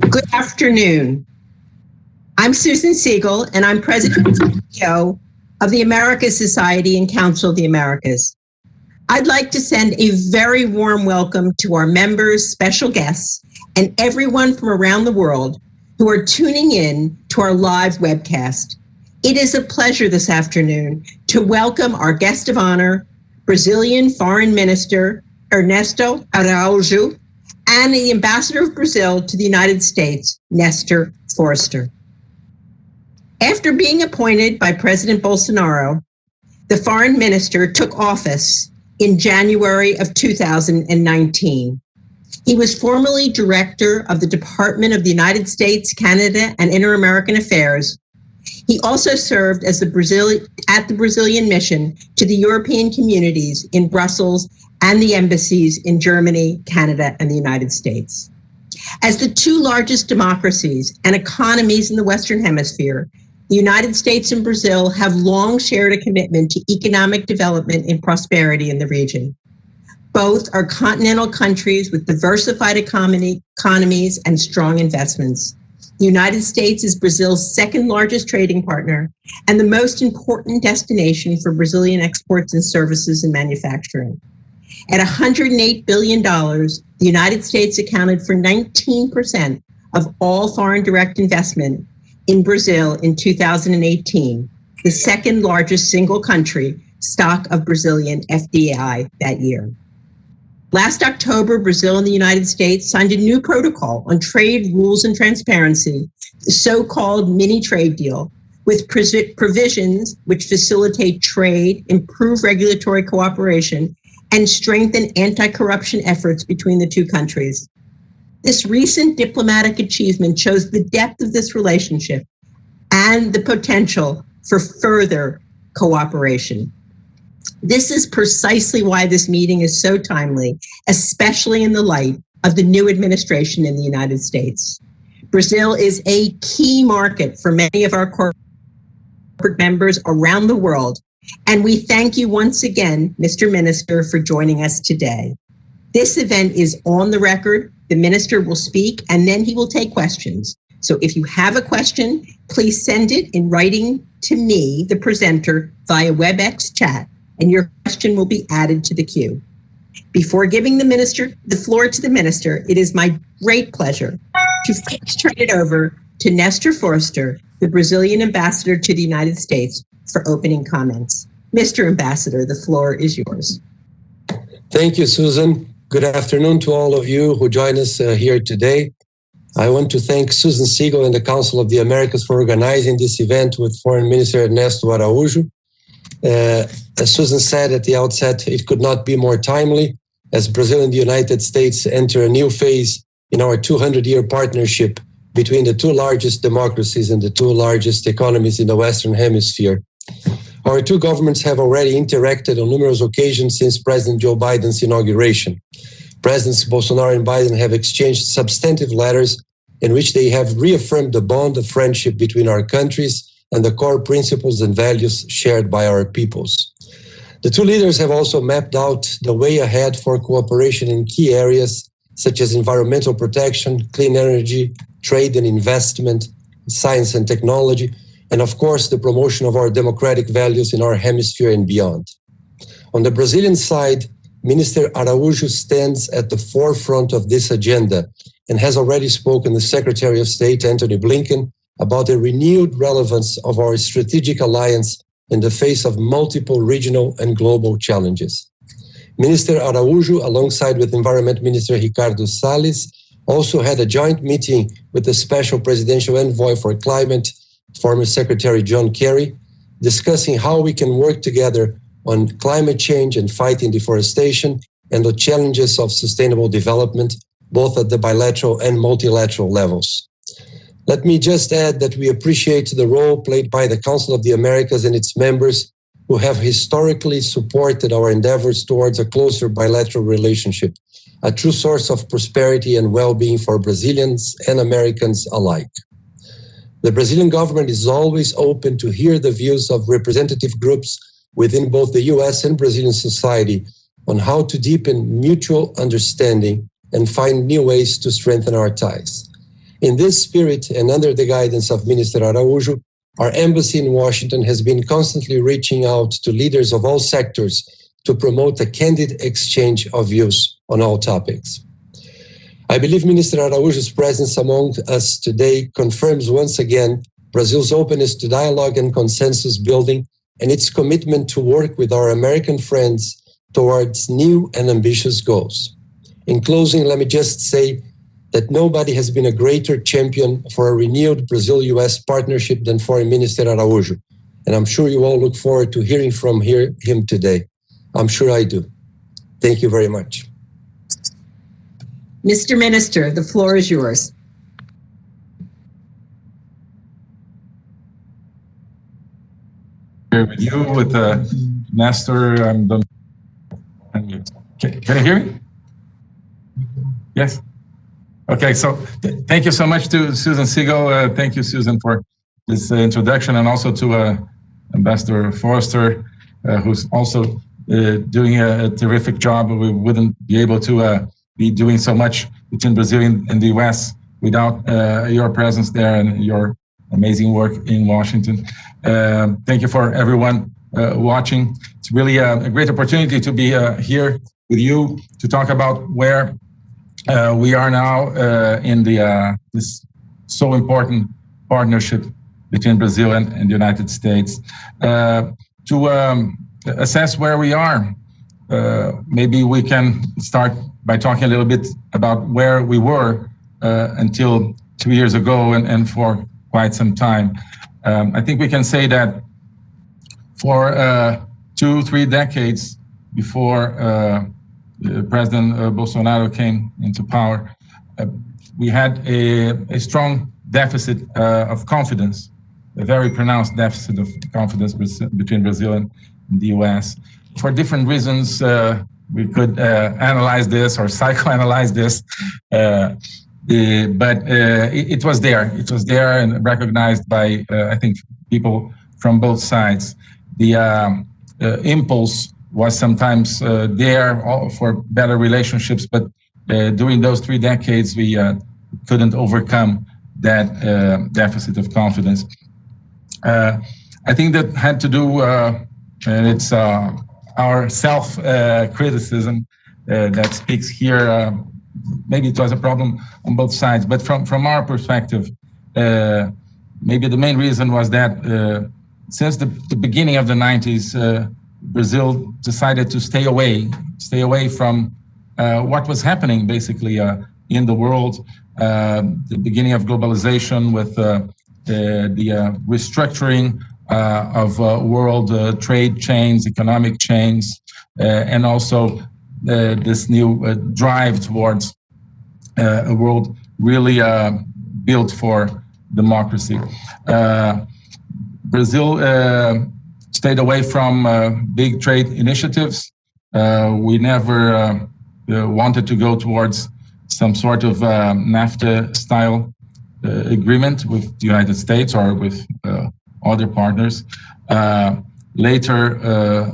Good afternoon. I'm Susan Segal, and I'm President and CEO of the Americas Society and Council of the Americas. I'd like to send a very warm welcome to our members, special guests, and everyone from around the world who are tuning in to our live webcast. It is a pleasure this afternoon to welcome our guest of honor, Brazilian Foreign Minister Ernesto Araújo, and the Ambassador of Brazil to the United States, Nestor Forster. After being appointed by President Bolsonaro, the foreign minister took office in January of 2019. He was formerly director of the Department of the United States, Canada, and Inter-American Affairs. He also served as the Brazil at the Brazilian mission to the European communities in Brussels and the embassies in Germany, Canada, and the United States. As the two largest democracies and economies in the Western Hemisphere, the United States and Brazil have long shared a commitment to economic development and prosperity in the region. Both are continental countries with diversified economy, economies and strong investments. The United States is Brazil's second largest trading partner and the most important destination for Brazilian exports and services and manufacturing. At $108 billion, the United States accounted for 19% of all foreign direct investment in Brazil in 2018, the second largest single country stock of Brazilian FDI that year. Last October, Brazil and the United States signed a new protocol on trade rules and transparency, the so-called mini trade deal, with provisions which facilitate trade, improve regulatory cooperation, and strengthen anti-corruption efforts between the two countries. This recent diplomatic achievement shows the depth of this relationship and the potential for further cooperation. This is precisely why this meeting is so timely, especially in the light of the new administration in the United States. Brazil is a key market for many of our corporate members around the world, and we thank you once again, Mr. Minister, for joining us today. This event is on the record the minister will speak and then he will take questions. So if you have a question, please send it in writing to me, the presenter, via WebEx chat, and your question will be added to the queue. Before giving the minister the floor to the minister, it is my great pleasure to turn it over to Nestor Forster, the Brazilian ambassador to the United States, for opening comments. Mr. Ambassador, the floor is yours. Thank you, Susan. Good afternoon to all of you who join us uh, here today. I want to thank Susan Segal and the Council of the Americas for organizing this event with Foreign Minister Ernesto Araújo. Uh, as Susan said at the outset, it could not be more timely as Brazil and the United States enter a new phase in our 200-year partnership between the two largest democracies and the two largest economies in the Western Hemisphere. Our two governments have already interacted on numerous occasions since President Joe Biden's inauguration. Presidents Bolsonaro and Biden have exchanged substantive letters in which they have reaffirmed the bond of friendship between our countries and the core principles and values shared by our peoples. The two leaders have also mapped out the way ahead for cooperation in key areas such as environmental protection, clean energy, trade and investment, science and technology, and of course, the promotion of our democratic values in our hemisphere and beyond. On the Brazilian side, Minister Araújo stands at the forefront of this agenda and has already spoken to Secretary of State Antony Blinken about the renewed relevance of our strategic alliance in the face of multiple regional and global challenges. Minister Araújo, alongside with Environment Minister Ricardo Salles, also had a joint meeting with the Special Presidential Envoy for Climate former Secretary John Kerry, discussing how we can work together on climate change and fighting deforestation and the challenges of sustainable development, both at the bilateral and multilateral levels. Let me just add that we appreciate the role played by the Council of the Americas and its members who have historically supported our endeavors towards a closer bilateral relationship, a true source of prosperity and well-being for Brazilians and Americans alike. The Brazilian government is always open to hear the views of representative groups within both the US and Brazilian society on how to deepen mutual understanding and find new ways to strengthen our ties. In this spirit and under the guidance of Minister Araújo, our embassy in Washington has been constantly reaching out to leaders of all sectors to promote a candid exchange of views on all topics. I believe Minister Araújo's presence among us today confirms once again Brazil's openness to dialogue and consensus building and its commitment to work with our American friends towards new and ambitious goals. In closing, let me just say that nobody has been a greater champion for a renewed Brazil-US partnership than Foreign Minister Araújo. And I'm sure you all look forward to hearing from him today. I'm sure I do. Thank you very much. Mr. Minister, the floor is yours. With you, with uh, Nestor. I'm done. Can, can you hear me? Yes. Okay, so th thank you so much to Susan Segal. Uh, thank you, Susan, for this uh, introduction, and also to uh, Ambassador Forster, uh, who's also uh, doing a, a, terrific job. We wouldn't be able to uh, be doing so much between Brazil and, and the US without your presence there and your amazing work in Washington. thank you for everyone watching. It's really a, a, great opportunity to be here with you to talk about where uh, we are now uh, in the uh, this so important partnership between Brazil and, and the United States uh, to um, assess where we are. Uh, maybe we can start by talking a little bit about where we were uh, until two years ago and, and for quite some time. Um, I think we can say that for two, three decades before uh, President uh, Bolsonaro came into power, uh, we had a, a strong deficit of confidence, a very pronounced deficit of confidence between Brazil and the US. For different reasons, we could analyze this or psychoanalyze this. Uh, but uh, it, it, was there. It was there and recognized by, uh, I think, people from both sides. The um, impulse was sometimes uh, there for better relationships, but uh, during those three decades, we uh, couldn't overcome that deficit of confidence. I think that had to do, and it's our self-criticism that speaks here. maybe it was a problem on both sides, but from, from our perspective, maybe the main reason was that since the, the beginning of the 90s, uh, Brazil decided to stay away, stay away from uh, what was happening basically uh, in the world, uh, the beginning of globalization with uh, the, the uh, restructuring uh, Uh, of uh, world uh, trade chains, economic chains, and also this new drive towards a world really built for democracy. Brazil stayed away from uh, big trade initiatives. Uh, we never uh, wanted to go towards some sort of NAFTA style agreement with the United States or with other partners. later,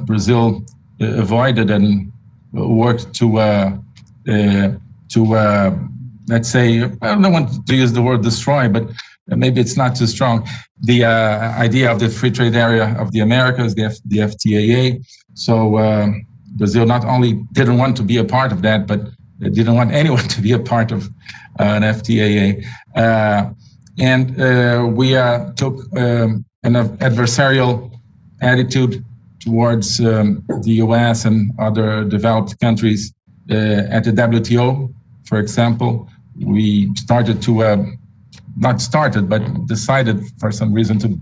Brazil avoided and worked to to let's say I don't want to use the word destroy, but maybe it's not too strong. The uh, idea of the free trade area of the Americas, the, F the FTAA. So uh, Brazil not only didn't want to be a part of that, but didn't want anyone to be a part of uh, an FTAA. Uh, and uh, we uh, took um, an adversarial attitude towards um, the US and other developed countries at the WTO, for example. We started to not started, but decided for some reason to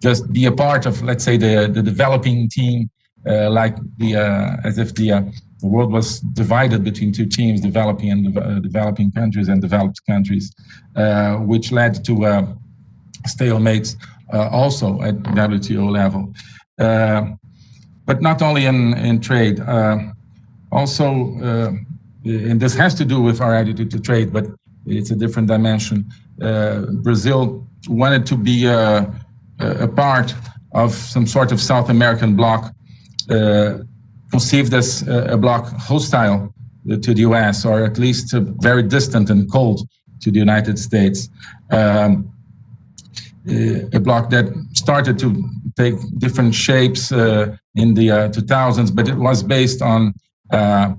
just be a part of, let's say, the, the developing team, uh, like the uh, as if the, uh, the world was divided between two teams, developing and uh, developing countries and developed countries, uh, which led to uh, stalemates also at WTO level. but not only in, in trade, also, and this has to do with our attitude to trade, but it's a different dimension. Uh, Brazil wanted to be a, a, part of some sort of South American bloc, uh, conceived as a bloc hostile to the US, or at least very distant and cold to the United States. Um, a block that started to take different shapes uh, in the 2000s, but it was based on a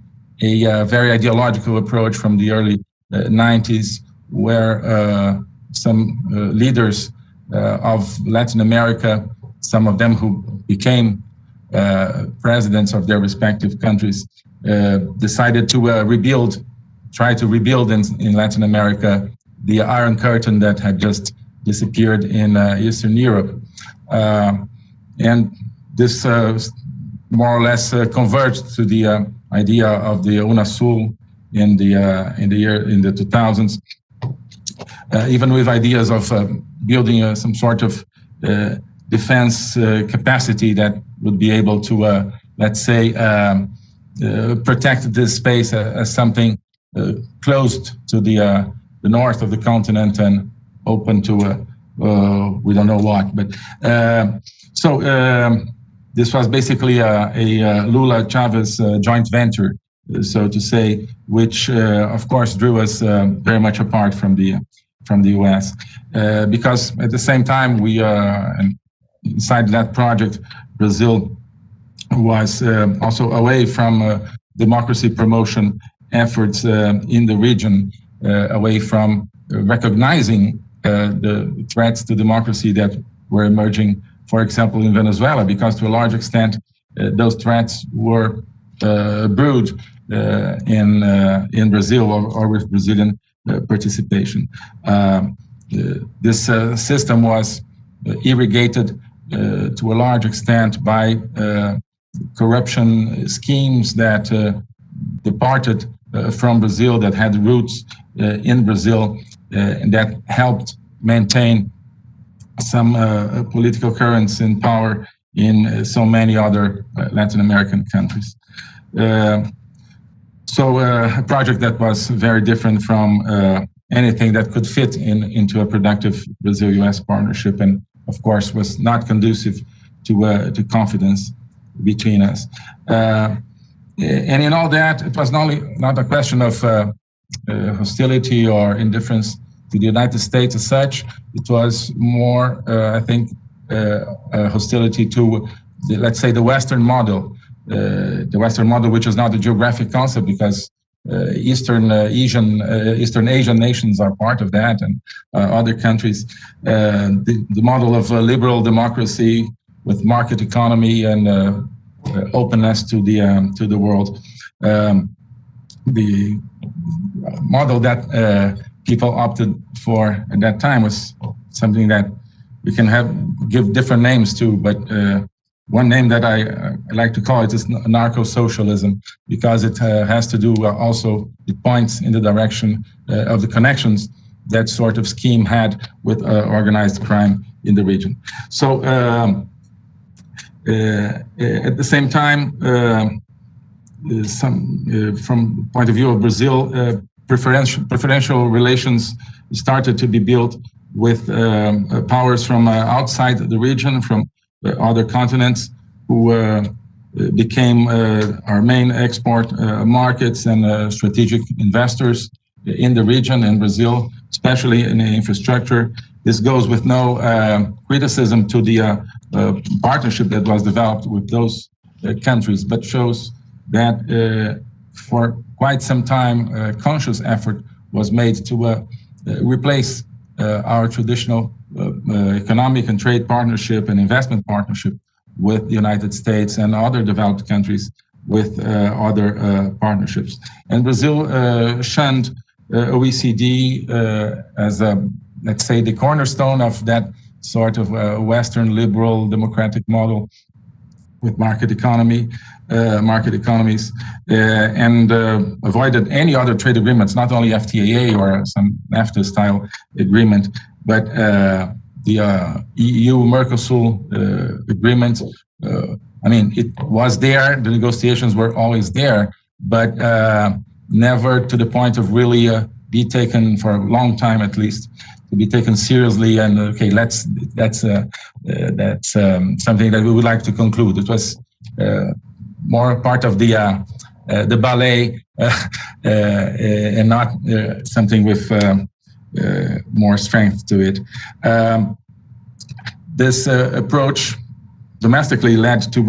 very ideological approach from the early 90s, where some leaders of Latin America, some of them who became uh, presidents of their respective countries uh, decided to uh, rebuild, try to rebuild in, in Latin America the Iron Curtain that had just disappeared in Eastern Europe. and this more or less converged to the idea of the UNASUL in the in the year in the 2000s. Uh, even with ideas of uh, building uh, some sort of defense capacity that would be able to, uh, let's say, um, uh, protect this space as something uh, closed to the the north of the continent and open to we don't know what. But so um, this was basically a, a Lula Chavez joint venture, so to say, which of course drew us very much apart from the from the U.S. Uh, because at the same time we uh, inside that project Brazil was uh, also away from uh, democracy promotion efforts uh, in the region, away from recognizing Uh, the threats to democracy that were emerging, for example, in Venezuela, because to a large extent, uh, those threats were uh, brewed in in Brazil or, or with Brazilian participation. Um, this system was irrigated uh, to a large extent by uh, corruption schemes that uh, departed from Brazil, that had roots in Brazil, Uh, that helped maintain some uh, political currents in power in uh, so many other Latin American countries. so a project that was very different from anything that could fit in into a productive Brazil-U.S. partnership and of course, was not conducive to, uh, to confidence between us. Uh, and in all that, it was not, only, not a question of uh, uh, hostility or indifference to the United States as such. It was more, uh, I think, uh, hostility to, the, let's say, the Western model. the Western model, which is not a geographic concept because uh, Eastern uh, Asian uh, Eastern Asian nations are part of that, and other countries. The, the, model of liberal democracy with market economy and openness to the um, to the world. Um, the model that people opted for at that time was something that we can have give different names to, but uh, one name that I, I, like to call it is narco-socialism because it uh, has to do uh, also, it points in the direction uh, of the connections that sort of scheme had with uh, organized crime in the region. So um, uh, uh, at the same time, some from the point of view of Brazil, preferential, preferential relations started to be built with um, uh, powers from uh, outside the region, from uh, other continents who uh, became uh, our main export uh, markets and strategic investors in the region in Brazil, especially in infrastructure. This goes with no criticism to the partnership that was developed with those countries, but shows that for quite some time, conscious effort was made to uh, replace uh, our traditional uh, uh, economic and trade partnership and investment partnership with the United States and other developed countries with other partnerships. And Brazil shunned OECD as a, let's say, the cornerstone of that sort of Western liberal democratic model with market economy, market economies, uh, and uh, avoided any other trade agreements, not only FTAA or some NAFTA style agreement, but uh, the uh, EU Mercosur uh, agreement. I mean, it was there. The negotiations were always there, but never to the point of really be taken for a long time, at least, to be taken seriously. And okay, let's that's that's um, something that we would like to conclude. It was more part of the uh, uh, the ballet uh, and not something with more strength to it. Um, this approach domestically led to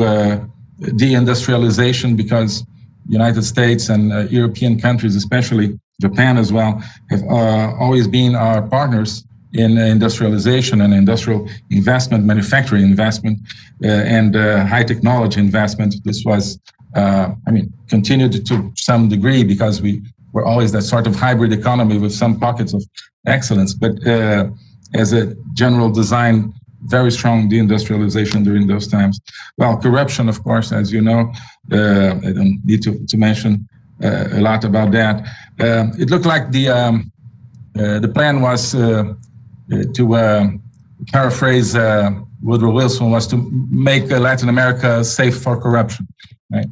deindustrialization because United States and uh, European countries, especially Japan as well, have uh, always been our partners in industrialization and industrial investment, manufacturing investment, uh, and uh, high technology investment. This was, uh, I mean, continued to some degree because we were always that sort of hybrid economy with some pockets of excellence. But uh, as a general design very strong deindustrialization during those times. Well, corruption, of course, as you know, uh, I don't need to, to mention uh, a lot about that. Uh, it looked like the um, uh, the plan was uh, to uh, paraphrase Woodrow Wilson was to make Latin America safe for corruption. Right?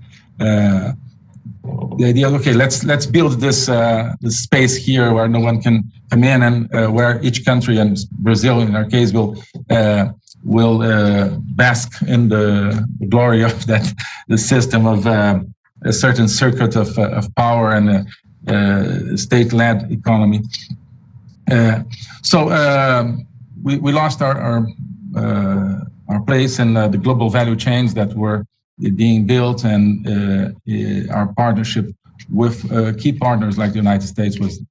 the idea, okay, let's let's build this uh, this space here where no one can come in, and uh, where each country and Brazil, in our case, will uh, will uh, bask in the, glory of that the system of uh, a certain circuit of uh, of power and a, state-led economy. So um, we we lost our our, our place in the global value chains that were being built and uh, uh, our partnership with uh, key partners like the United States was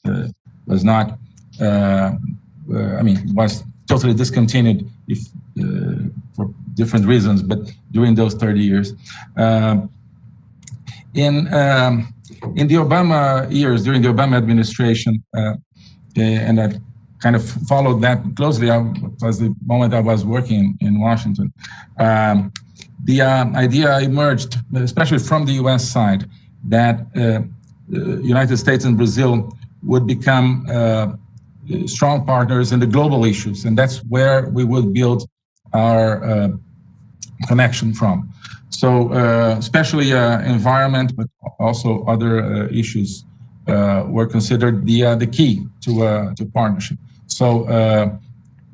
was not, I mean, was totally discontinued if, for different reasons, but during those 30 years. Um, in um, in the Obama years, during the Obama administration, uh, and I kind of followed that closely. I was the moment I was working in Washington. Um, the uh, idea emerged, especially from the US side, that uh, United States and Brazil would become uh, strong partners in the global issues. And that's where we would build our uh, connection from. So uh, especially uh, environment, but also other issues were considered the, the key to, to partnership. So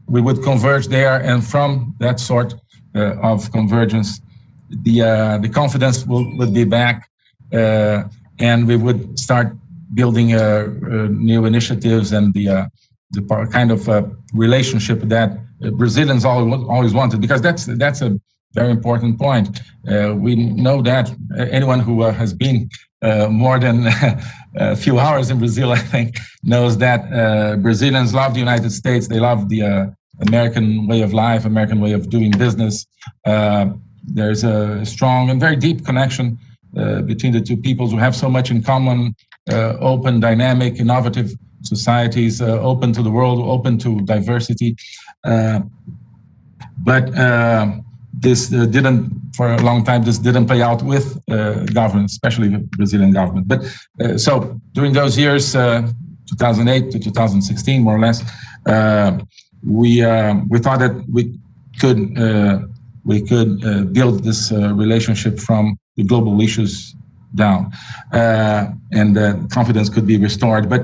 we would converge there and from that sort uh, of convergence, the uh, the confidence will, would be back, uh, and we would start building new initiatives and the the kind of relationship that Brazilians always always wanted because that's that's a very important point. Uh, we know that anyone who uh, has been uh, more than a few hours in Brazil, I think, knows that Brazilians love the United States. They love the American way of life, American way of doing business. Uh, there's a strong and very deep connection uh, between the two peoples who have so much in common, uh, open, dynamic, innovative societies, uh, open to the world, open to diversity. Uh, but uh, this didn't, for a long time, this didn't play out with uh, government, especially the Brazilian government. But uh, so during those years, uh, 2008 to 2016, more or less, we uh, we thought that we could uh, we could uh, build this relationship from the global issues down, and confidence could be restored. But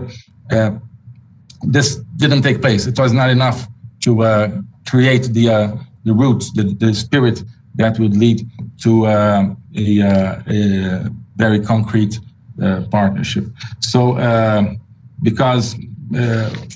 this didn't take place. It was not enough to create the the roots, the, the spirit that would lead to uh, a, uh, a, very concrete uh, partnership. So, because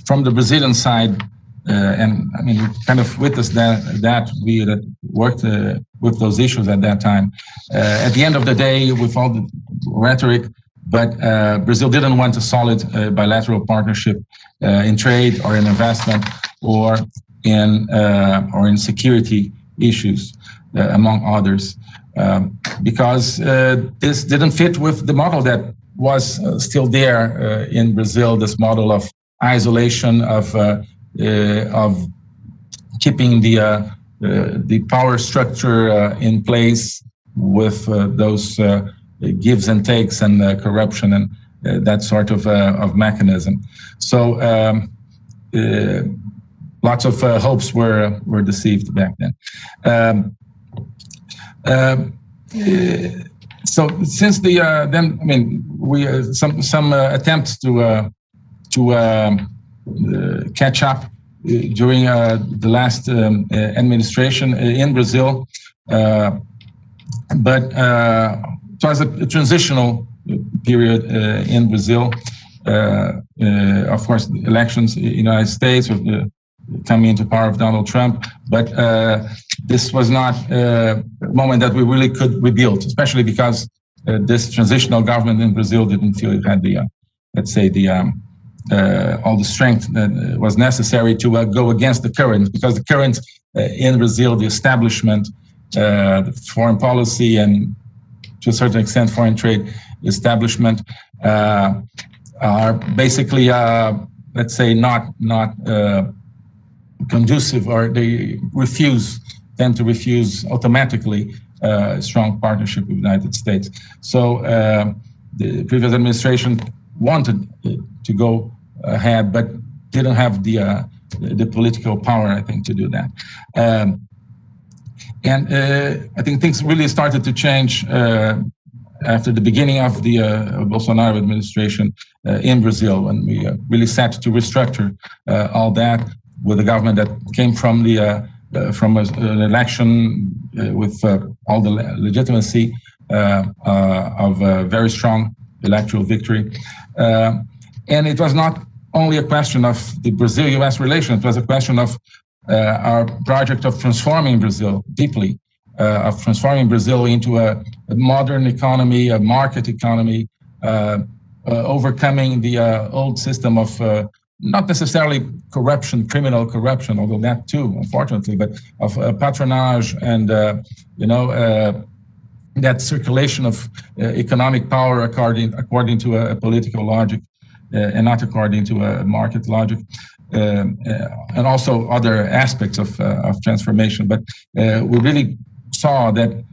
from the Brazilian side, uh, and I mean, kind of witnessed that, that we worked uh, with those issues at that time. Uh, at the end of the day, with all the rhetoric, but Brazil didn't want a solid bilateral partnership in trade or in investment or in or in security issues, among others. Um, because uh, this didn't fit with the model that was uh, still there uh, in Brazil, this model of isolation, of uh, of keeping the uh, uh, the power structure in place with those gives and takes and corruption and that sort of of mechanism. So. Um, lots of uh, hopes were were deceived back then. Um, uh, so since the uh, then, I mean, we some some attempts to to um, uh, catch up uh, during uh, the last um, administration in Brazil. but it was a, transitional period in Brazil. of course, elections in the United States with coming into power of Donald Trump, but this was not a moment that we really could rebuild, especially because this transitional government in Brazil didn't feel it had the, let's say, the um, uh, all the strength that was necessary to uh, go against the current, because the current uh, in Brazil, the establishment, the foreign policy, and to a certain extent, foreign trade establishment are basically, let's say, not not conducive, or they refuse tend to refuse automatically uh, strong partnership with the United States. So uh, the previous administration wanted to go ahead, but didn't have the uh, the political power, I think, to do that. Um, and uh, I think things really started to change uh, after the beginning of the Bolsonaro administration in Brazil, when we really set to restructure all that with a government that came from the uh, Uh, from a, an election uh, with uh, all the legitimacy uh, uh, of a very strong electoral victory. and it was not only a question of the Brazil-US relation, it was a question of our project of transforming Brazil deeply, of transforming Brazil into a, a, modern economy, a market economy, overcoming the old system of not necessarily corruption, criminal corruption, although that too, unfortunately, but of uh, patronage and, uh, you know, uh, that circulation of uh, economic power according, according to a, a political logic uh, and not according to a market logic. Um, and also other aspects of, of transformation. But we really saw that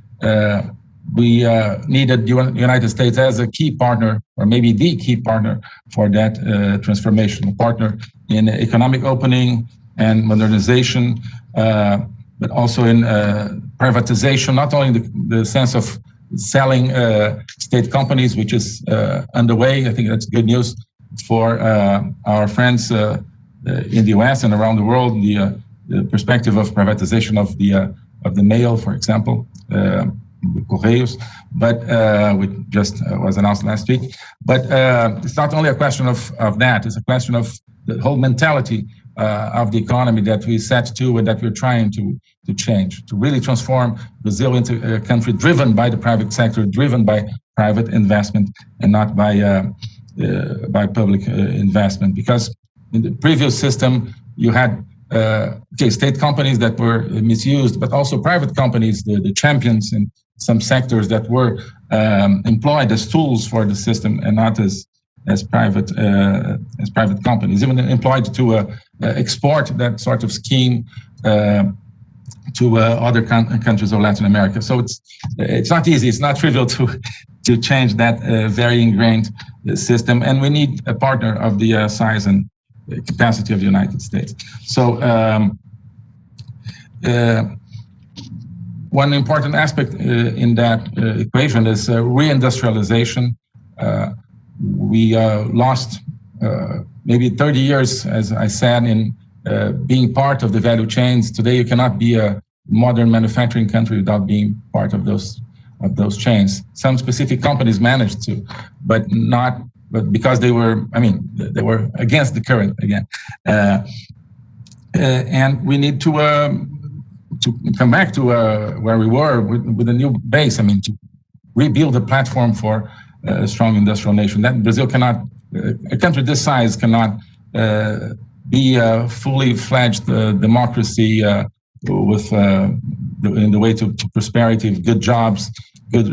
we uh, needed the United States as a key partner, or maybe the key partner for that uh, transformation, partner in economic opening and modernization, uh, but also in uh, privatization, not only in the, the sense of selling uh, state companies, which is uh, underway. I think that's good news for our friends in the US and around the world, the, the perspective of privatization of the, of the mail, for example. Correios, but uh, which just uh, was announced last week. But uh, it's not only a question of, of that, it's a question of the whole mentality uh, of the economy that we set to and that we're trying to, to change, to really transform Brazil into a country driven by the private sector, driven by private investment and not by, uh, uh, by public investment. Because in the previous system, you had uh, okay, state companies that were misused, but also private companies, the, the champions in some sectors that were um, employed as tools for the system and not as as private uh, as private companies, even employed to uh, uh export that sort of scheme uh, to uh, other countries of Latin America. So it's it's not easy. It's not trivial to to change that very ingrained system, and we need a partner of the size and capacity of the United States. So. Um, one important aspect uh, in that uh, equation is uh, reindustrialization. we lost maybe 30 years, as I said, in being part of the value chains. Today, you cannot be a modern manufacturing country without being part of those of those chains. Some specific companies managed to, but not but because they were, I mean, they were against the current again. Uh, uh, and we need to um, to come back to uh, where we were with, with, a new base. I mean, to rebuild a platform for a strong industrial nation. That Brazil cannot, uh, a country this size cannot uh, be a fully fledged uh, democracy uh, with uh, in the way to, to, prosperity, good jobs, good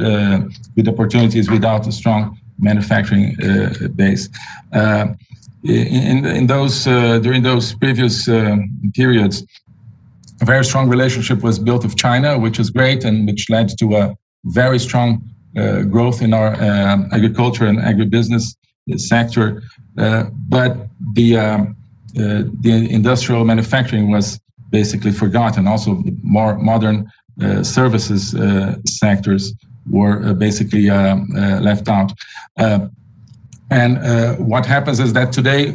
good opportunities without a strong manufacturing base. in, in those during those previous periods, a very strong relationship was built with China, which is great and which led to a very strong uh, growth in our uh, agriculture and agribusiness sector. Uh, but the um, uh, the industrial manufacturing was basically forgotten. Also, more modern uh, services uh, sectors were basically left out. and what happens is that today,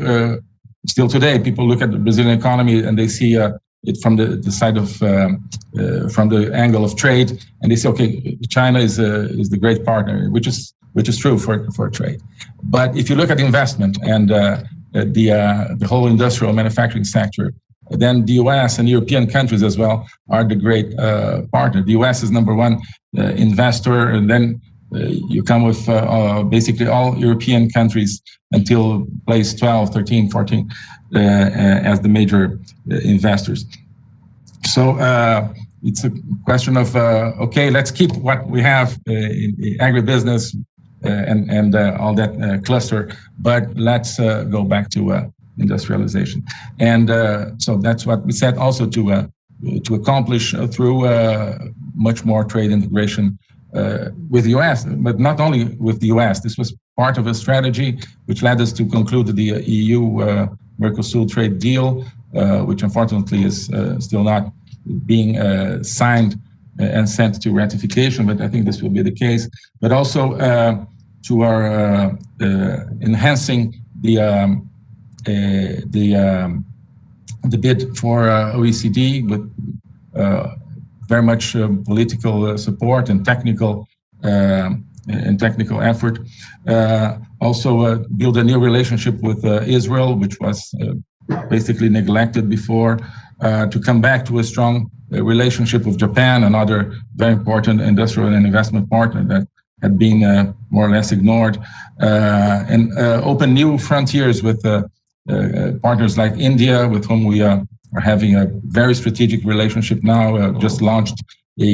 still today, people look at the Brazilian economy and they see a it from the, the side of um, uh, from the angle of trade, and they say, okay, China is uh, is the great partner, which is which is true for, for trade. But if you look at investment and uh, the, uh, the whole industrial manufacturing sector, then the US and European countries as well are the great uh, partner. The US is number one uh, investor, and then uh, you come with basically all European countries until place 12, 13, 14 Uh, uh, as the major uh, investors. So it's a question of okay, let's keep what we have in agribusiness, uh, and and uh, all that uh, cluster. But let's go back to industrialization, and so that's what we said also to to accomplish through much more trade integration uh, with the US, but not only with the US. This was part of a strategy which led us to conclude the EU uh, Mercosur trade deal, uh, which unfortunately is still not being signed and sent to ratification, but I think this will be the case. But also to our uh, uh, enhancing the um, uh, the um, the bid for OECD with very much political support and technical um, and technical effort. Uh, also uh, build a new relationship with uh, Israel, which was basically neglected before, to come back to a strong relationship with Japan, another very important industrial and investment partner that had been uh, more or less ignored, uh, and uh, open new frontiers with partners like India, with whom we are having a very strategic relationship now. just launched a,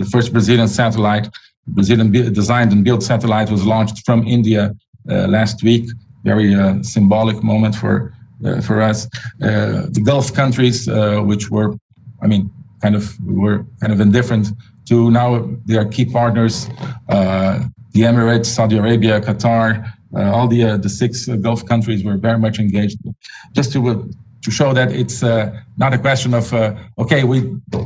the first Brazilian satellite, Brazilian designed and built satellite was launched from India last week. Very symbolic moment for for us. the Gulf countries, which were, I mean, kind of were kind of indifferent to now they are key partners, uh, the Emirates, Saudi Arabia, Qatar, uh, all the uh, the six Gulf countries were very much engaged. Just to to show that it's uh, not a question of uh, okay, we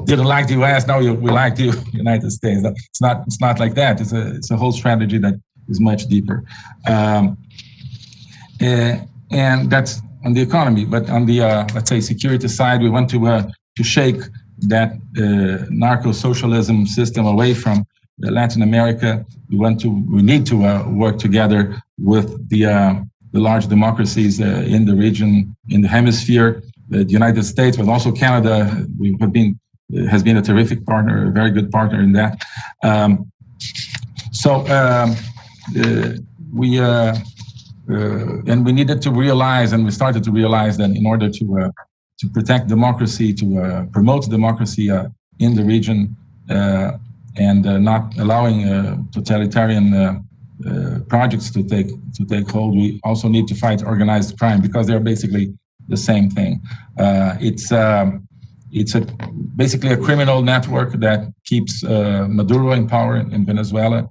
didn't like the U.S. Now we like the United States. It's not. It's not like that. It's a it's a whole strategy that is much deeper, um, uh, and that's on the economy. But on the let's say security side, we want to to shake that uh, narco-socialism system away from Latin America. We want to, we need to uh, work together with the uh, the large democracies uh, in the region, in the hemisphere, the United States, but also Canada. We have been has been a terrific partner, a very good partner in that. Um, so um, uh, we uh, and we needed to realize, and we started to realize that in order to to protect democracy, to uh, promote democracy uh, in the region, uh, and not allowing totalitarian projects to take to take hold. We also need to fight organized crime because they're basically the same thing. it's um, it's a basically a criminal network that keeps uh, Maduro in power in Venezuela,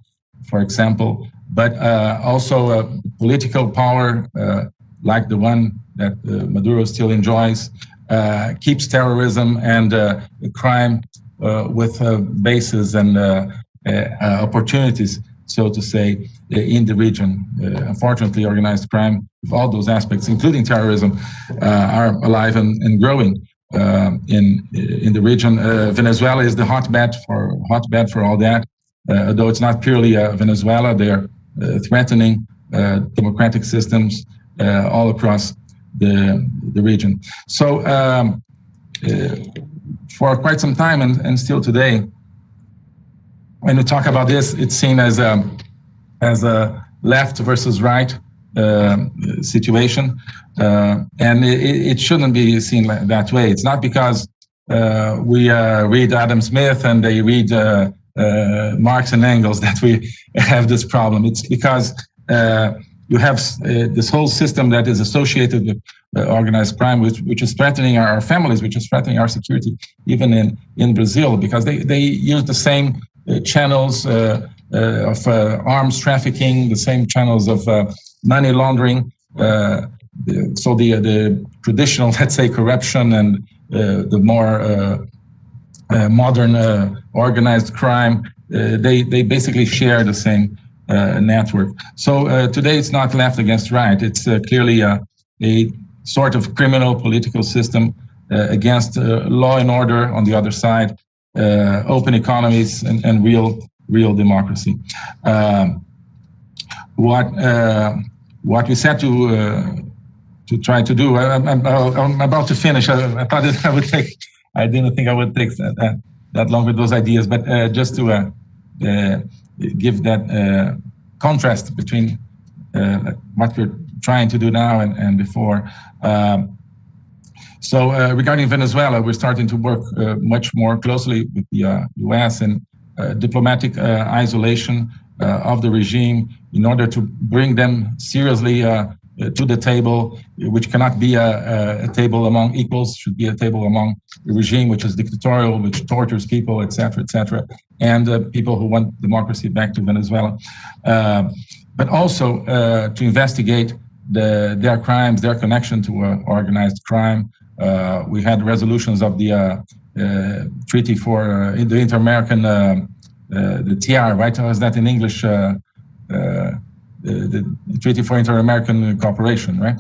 for example, but uh, also a political power uh, like the one that Maduro still enjoys, uh, keeps terrorism and uh, crime uh, with bases and opportunities, so to say, in the region. unfortunately, organized crime, with all those aspects, including terrorism, are alive and, and growing. Uh, in in the region. Uh, Venezuela is the hotbed for hotbed for all that. Uh, though it's not purely Venezuela, they are threatening democratic systems all across the, the region. So um, uh, for quite some time and, and still today, when we talk about this, it's seen as a, as a left versus right uh, situation. Uh, and it, it, shouldn't be seen that way. It's not because uh, we uh, read Adam Smith and they read uh, Marx and Engels that we have this problem. It's because you have uh, this whole system that is associated with uh, organized crime, which, which is threatening our families, which is threatening our security, even in, in Brazil, because they, they use the same uh, channels uh, uh, Uh, of uh, arms trafficking, the same channels of uh, money laundering. Uh, so the, the traditional, let's say, corruption and the more modern organized crime, they, they basically share the same uh, network. So uh, today it's not left against right. It's uh, clearly a, a, sort of criminal political system against law and order on the other side, open economies and, and real real democracy. Um, what what we set to to try to do. I, am about to finish. I, I, thought I would take. I didn't think I would take that that long with those ideas, but just to give that contrast between what we're trying to do now and, and before. Um, so uh, regarding Venezuela, we're starting to work uh, much more closely with the uh, U.S. and diplomatic isolation of the regime in order to bring them seriously to the table, which cannot be a, a, table among equals, should be a table among a regime which is dictatorial, which tortures people, etc., etc., and uh, people who want democracy back to Venezuela. Uh, but also uh, to investigate the, their crimes, their connection to organized crime, uh, we had resolutions of the uh, uh, Uh, treaty for uh, the Inter-American, uh, the TR, right? How is that in English? The, the, Treaty for Inter-American Cooperation, right?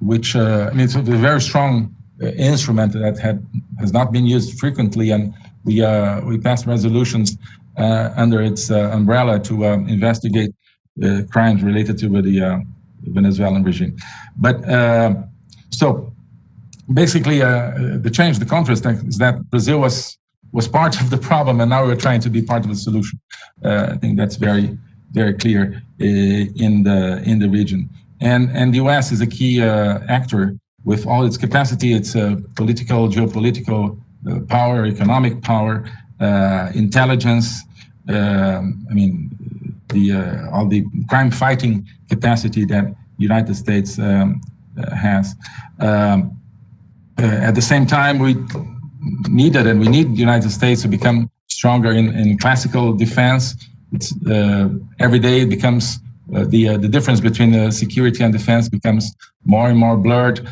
which I mean, it's a very strong instrument that had has not been used frequently, and we we passed resolutions under its umbrella to investigate crimes related to the Venezuelan regime. But so basically, uh, the change, the contrast is that Brazil was was part of the problem, and now we're trying to be part of the solution. Uh, I think that's very very clear uh, in the in the region. And and the U.S. is a key uh, actor with all its capacity, its uh, political, geopolitical uh, power, economic power, intelligence. Um, I mean, the all the crime fighting capacity that the United States um, uh, has. Um, uh, at the same time, we needed and we need the United States to become stronger in, in classical defense. It's, uh, every day it becomes uh, the uh, the difference between uh, security and defense becomes more and more blurred.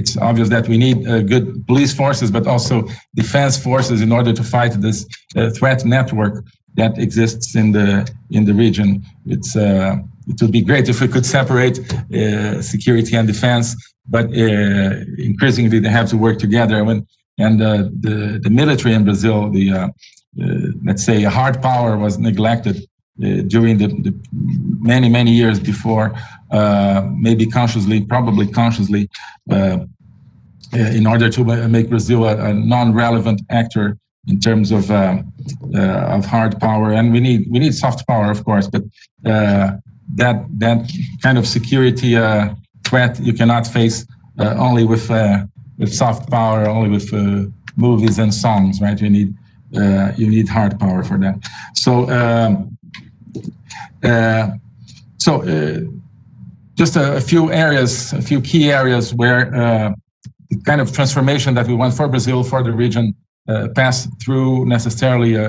it's obvious that we need good police forces, but also defense forces in order to fight this threat network that exists in the in the region. It's it would be great if we could separate uh, security and defense, but uh, increasingly they have to work together. When, and uh, the, the military in Brazil, the uh, uh, let's say hard power was neglected uh, during the, the, many, many years before, maybe consciously, probably consciously, in order to make Brazil a, a non-relevant actor in terms of uh, uh, of hard power, and we need we need soft power, of course, but uh, that that kind of security uh, threat you cannot face uh, only with uh, with soft power, only with uh, movies and songs, right? You need uh, you need hard power for that. So um, so just a, a, few areas, a few key areas where the kind of transformation that we want for Brazil, for the region, pass through necessarily a,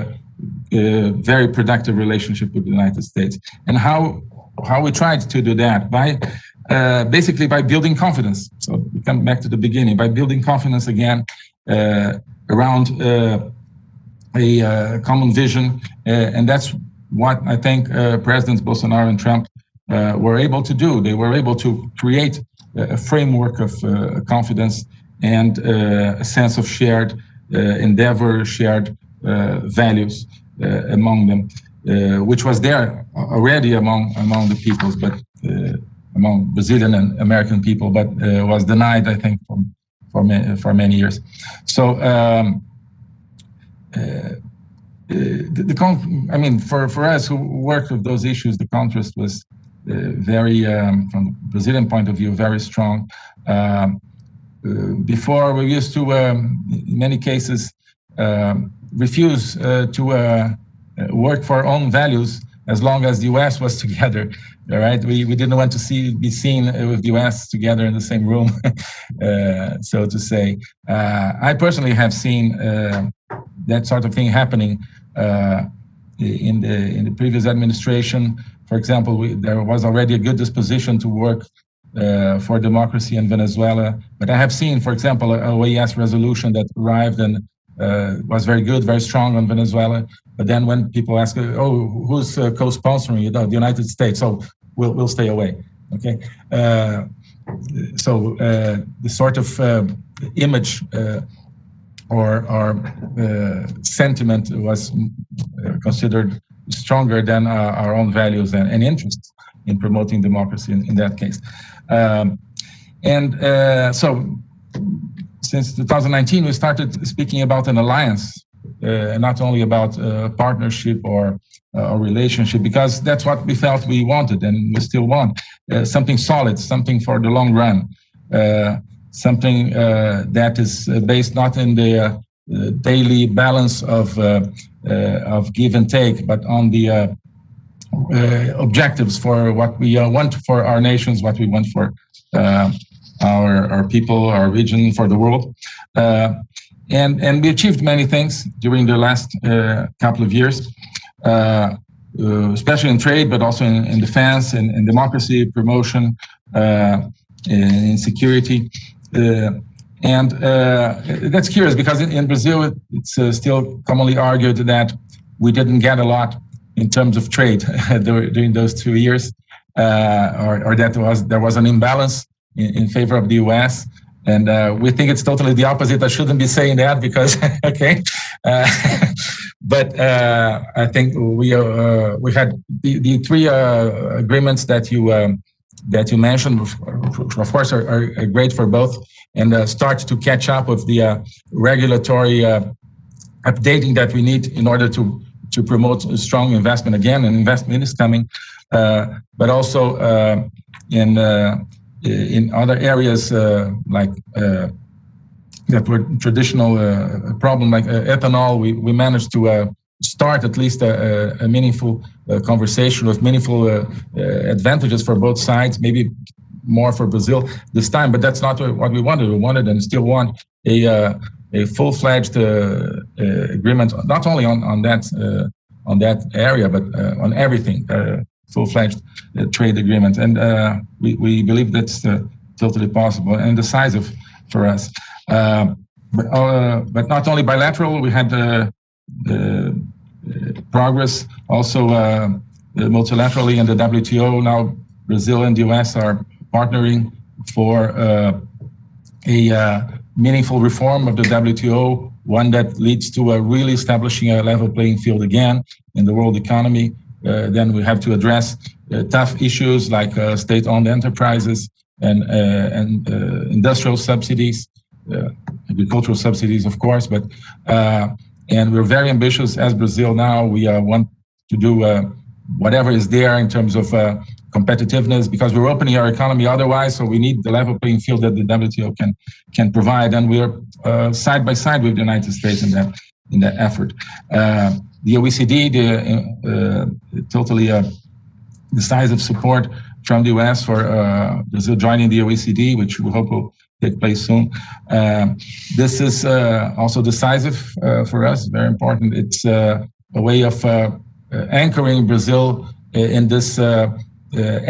a very productive relationship with the United States, and how how we tried to do that by uh, basically by building confidence. So we come back to the beginning by building confidence again uh, around uh, a uh, common vision, uh, and that's what I think uh, Presidents Bolsonaro and Trump were able to do. They were able to create a framework of confidence and a sense of shared endeavor, shared values among them which was there already among among the peoples, but uh, among Brazilian and American people, but uh, was denied, I think, for for, ma for many years. So. Um, uh, the, the I mean, for, for us who worked with those issues, the contrast was uh, very, um, from the Brazilian point of view, very strong. Um, uh, before, we used to, um, in many cases, um, refuse to uh, work for our own values as long as the U.S. was together. All right, we, we didn't want to see be seen with the U.S. together in the same room, uh, so to say. Uh, I personally have seen uh, that sort of thing happening uh, in the in the previous administration. For example, we, there was already a good disposition to work uh, for democracy in Venezuela, but I have seen, for example, a OAS resolution that arrived and uh, was very good, very strong on Venezuela. But then when people ask, oh, who's uh, co-sponsoring it? Oh, the United States. So we'll we'll stay away. Okay. Uh, so uh, the sort of uh, image uh, or or sentiment was considered stronger than our own values and, and interests in promoting democracy in, in that case. Um, and so since 2019, we started speaking about an alliance, uh, not only about uh, partnership or uh, a relationship, because that's what we felt we wanted and we still want something solid, something for the long run, something that is based not in the daily balance of of give and take, but on the uh, objectives for what we uh, want for our nations, what we want for uh, our, our people, our region, for the world. Uh, and, and we achieved many things during the last uh, couple of years, uh, especially in trade, but also in, in defense and in, in, democracy, promotion, in security. And uh, that's curious because in, in Brazil, it's uh, still commonly argued that we didn't get a lot in terms of trade during those two years, uh, or, or, that was there was an imbalance in, in favor of the US. And uh, we think it's totally the opposite. I shouldn't be saying that because, okay. Uh, but uh, I think we uh, we had the, the three uh, agreements that you um, that you mentioned, of course, are, are great for both, and uh, start to catch up with the regulatory updating that we need in order to to promote strong investment again. And investment is coming, but also in in other areas uh, like uh, that were traditional problem like ethanol, we, we managed to start at least a, a meaningful conversation with meaningful advantages for both sides, maybe more for Brazil this time, but that's not what we wanted. We wanted and still want a a full-fledged uh, uh, agreement, not only on on that uh, on that area, but on everything full-fledged uh, trade agreement. And uh, we, we believe that's uh, totally possible and decisive for us. Uh, but, uh, but not only bilateral, we had uh, the progress also multilaterally in the WTO. Now Brazil and the US are partnering for a meaningful reform of the WTO, one that leads to a really establishing a level playing field again in the world economy, then we have to address uh, tough issues like uh, state-owned enterprises and, and industrial subsidies, agricultural subsidies, of course, but and we're very ambitious as Brazil now. We want to do whatever is there in terms of uh, competitiveness because we're opening our economy otherwise. So we need the level playing field that the WTO can can provide, and we're uh, side by side with the United States in that in that effort. Uh, the OECD, the uh, uh, totally uh, of support from the US for uh, Brazil joining the OECD, which we hope will take place soon. Uh, this is uh, also decisive for us, very important. It's a way of anchoring Brazil in this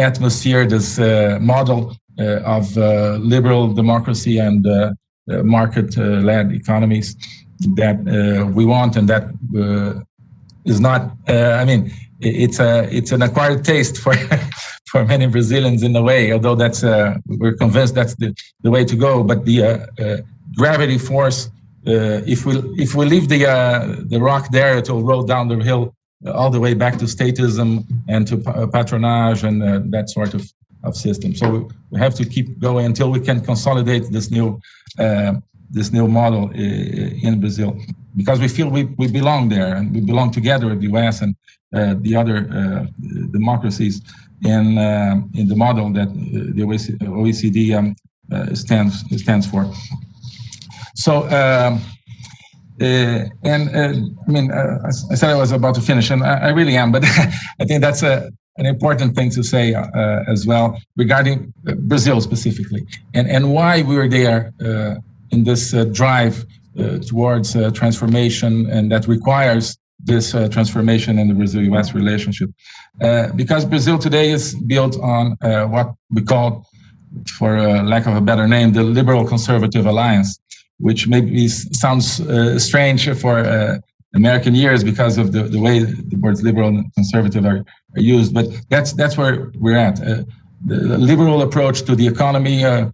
atmosphere, this model of liberal democracy and market-led economies that uh, we want and that uh, is not. Uh, I mean, it's a it's an acquired taste for for many Brazilians in a way. Although that's uh, we're convinced that's the, the way to go. But the uh, uh, gravity force, if we if we leave the the rock there, it will roll down the hill all the way back to statism and to patronage and that sort of of system. So we have to keep going until we can consolidate this new this new model in Brazil because we feel we, we belong there and we belong together with the US and uh, the other uh, democracies in uh, in the model that uh, the OECD um, uh, stands stands for. So. Um, uh, and I mean, I said I was about to finish, and I, I really am. But I think that's a, an important thing to say as well regarding Brazil specifically, and and why we were there in this drive towards uh, transformation and that requires this uh, transformation in the Brazil-US relationship. because Brazil today is built on what we call, for lack of a better name, the liberal conservative alliance, which maybe sounds strange for American years because of the, the way the words liberal and conservative are, are used. But that's that's where we're at. Uh, the liberal approach to the economy, uh,